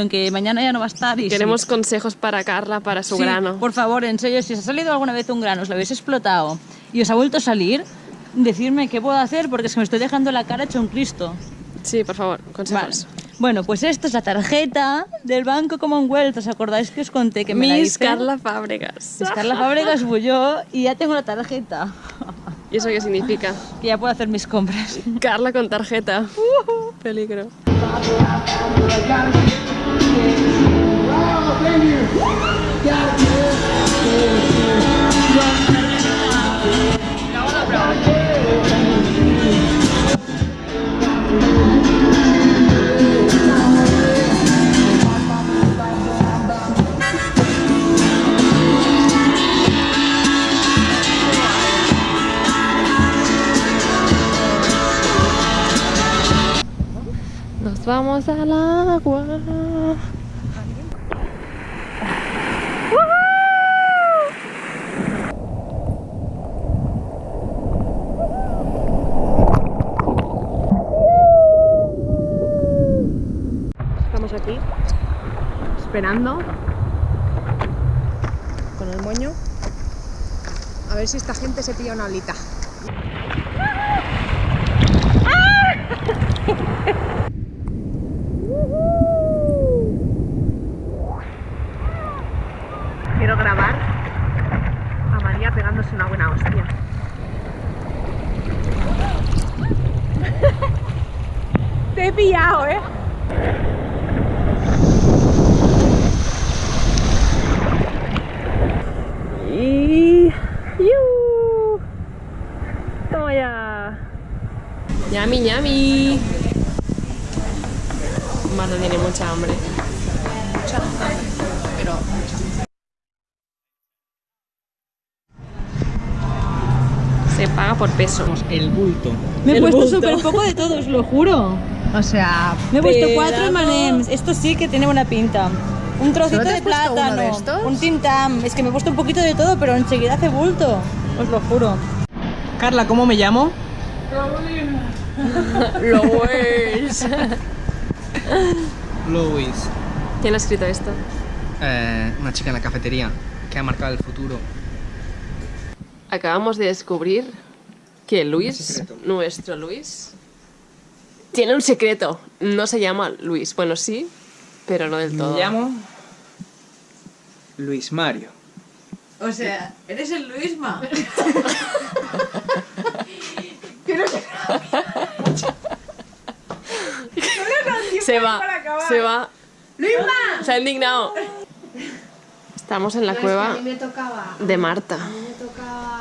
aunque mañana ya no va a estar. Y sí. Queremos consejos para Carla, para su Sí, grano. Por favor, en serio, si os ha salido alguna vez un grano, os lo habéis explotado y os ha vuelto a salir, decirme qué puedo hacer porque es que me estoy dejando la cara hecho un Cristo. Sí, por favor, Vale. consejos. Bueno, pues esto es la tarjeta del Banco Commonwealth. ¿Os acordáis que os conté que me la Miss hice? Carla Fábregas. Es Carla Fábregas Bulló y ya tengo la tarjeta. ¿Y eso qué significa? Que ya puedo hacer mis compras. Carla con tarjeta. Peligro. Nos vamos al agua. Estamos aquí esperando con el moño a ver si esta gente se pilla una alita. Quiero grabar a María pegándose una buena hostia. Te he pillado, ¿eh? Y... ¡Yu! ¡Toma ya! ¡Yami, yami! Marta tiene mucha hambre. Pero Se paga por peso. El bulto. Me he El puesto súper poco de todo, os lo juro. O sea, Me he puesto cuatro M&M's. Esto sí que tiene buena pinta. Un trocito ¿Solo te de plátano, de estos? un tintam. Es que me he puesto un poquito de todo, pero enseguida hace bulto. Os lo juro. Carla, ¿cómo me llamo? Lo es. Louis. ¿Quién ha escrito esto? Eh, una chica en la cafetería que ha marcado el futuro. Acabamos de descubrir que Luis, nuestro Luis, tiene un secreto. No se llama Luis. Bueno, sí, pero no del todo. Me llamo Luis Mario. o sea, eres el Luisma. Se va, se va. ¡Luisma! Se ha indignado. Estamos en la cueva A mí me tocaba. de Marta. A mí me tocaba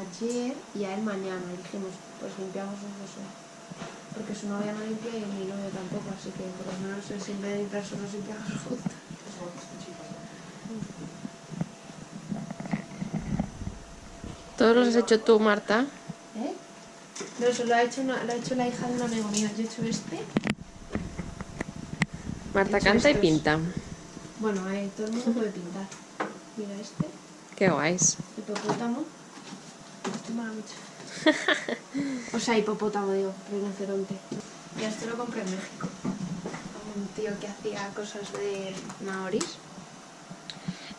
ayer y a él mañana. Y dijimos, pues limpiamos los dos hoy. Porque su novia no limpia y mi novio tampoco, así que por lo menos el simple de limpiar solo limpiamos juntos. Todos los has hecho tú, Marta. ¿Eh? No, eso lo ha hecho, una- lo ha hecho la hija de un amigo mío. Yo he hecho este. Marta Hecho canta y pinta. Bueno, eh, todo el mundo puede pintar. Mira este, Qué guays. hipopótamo. Mucho. O sea, hipopótamo, digo, rinoceronte. Y esto lo compré en México. Un tío que hacía cosas de maoris.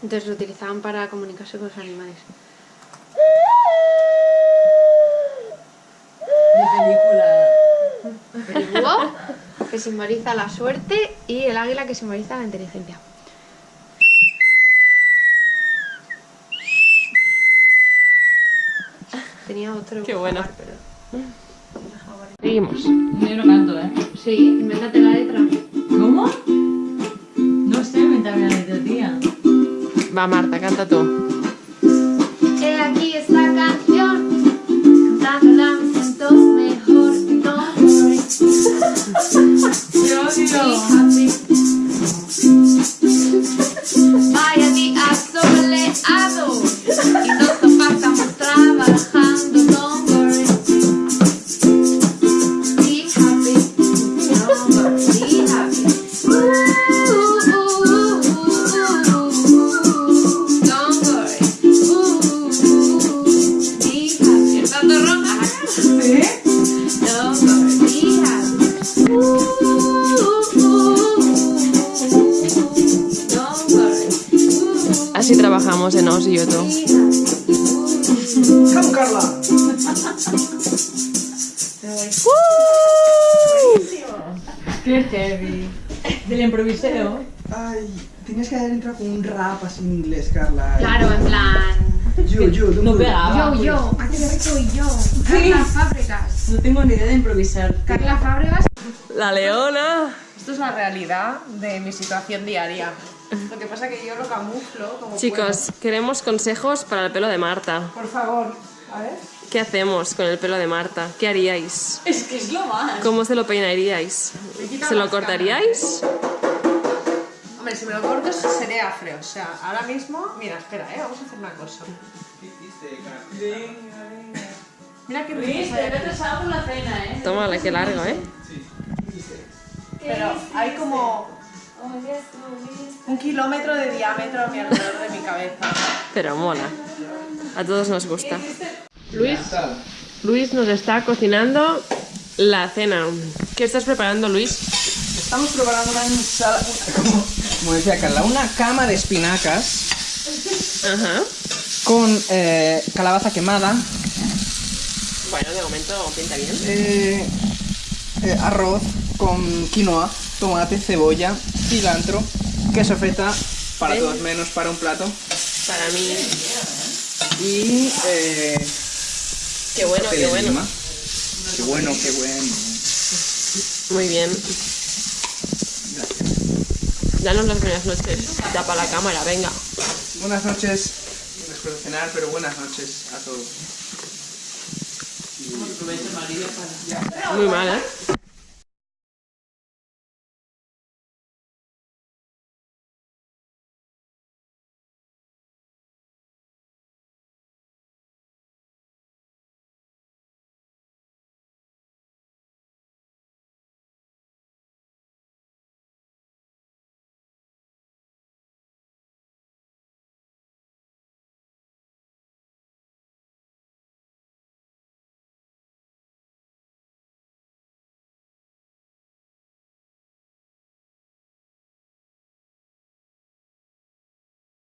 Entonces lo utilizaban para comunicarse con los animales. El búho, que simboliza la suerte, y el águila, que simboliza la inteligencia. Tenía otro. Qué bueno. pero- Seguimos. Yo no canto, ¿eh? Sí, invéntate la letra. ¿Cómo? No sé, me la letra, tía. Va, Marta, canta tú. He aquí esta canción, cantándola me siento mejor. Don't worry, be Así trabajamos en Osioto. ¡Come, Carla! ¡Uh! ¡Qué heavy! Del improviseo. Ay, tenías que haber entrado con un rap así en inglés, Carla. Claro, en plan. Yo, yo, No pegaba. Yo, yo, aquí de rico y yo. Carla Fábricas. No tengo ni idea de improvisar. Carla Fábricas. La leona. Esto es la realidad de mi situación diaria. Lo que pasa que yo lo camuflo como Chicos, queremos consejos para el pelo de Marta. Por favor, a ver. ¿Qué hacemos con el pelo de Marta? ¿Qué haríais? Es que es lo más. ¿Cómo se lo peinaríais? ¿Se lo cortaríais? Hombre, si me lo corto sería afre. O sea, ahora mismo. Mira, espera, ¿eh? Vamos a hacer una cosa. Mira qué rico. te he retrasado por la cena, ¿eh? Tómala, qué largo, ¿eh? Pero hay como un kilómetro de diámetro a mi alrededor de mi cabeza. Pero mola. A todos nos gusta. Luis, Luis nos está cocinando la cena. ¿Qué estás preparando, Luis? Estamos preparando una ensalada, como, como decía Carla, una cama de espinacas Ajá. con eh, calabaza quemada, Bueno, de momento pinta bien. eh, eh, arroz con quinoa, tomate, cebolla, cilantro, queso feta, para todos menos para un plato, Para mí. y Qué bueno, qué bueno. lima. Qué bueno, qué bueno. Muy bien. Danos las buenas noches. Tapa la cámara, venga. Buenas noches, después de cenar, pero buenas noches a todos. Muy mal, ¿eh?